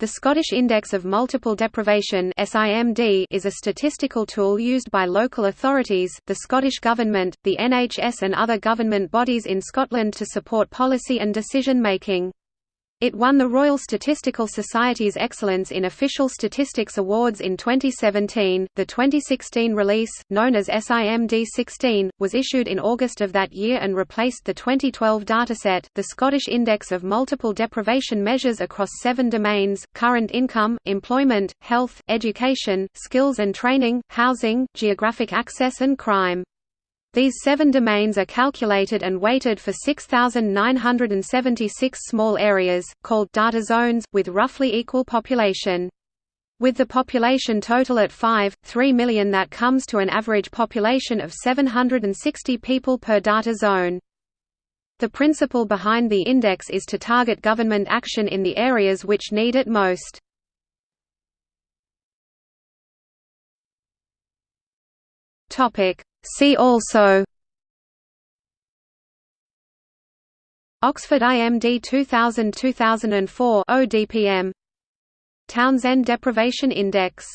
The Scottish Index of Multiple Deprivation is a statistical tool used by local authorities, the Scottish Government, the NHS and other government bodies in Scotland to support policy and decision-making. It won the Royal Statistical Society's Excellence in Official Statistics Awards in 2017. The 2016 release, known as SIMD 16, was issued in August of that year and replaced the 2012 dataset, the Scottish Index of Multiple Deprivation measures across seven domains current income, employment, health, education, skills and training, housing, geographic access, and crime. These seven domains are calculated and weighted for 6,976 small areas, called data zones, with roughly equal population. With the population total at 5, 3 million that comes to an average population of 760 people per data zone. The principle behind the index is to target government action in the areas which need it most. Topic See also Oxford IMD 2000-2004 ODPM Townsend Deprivation Index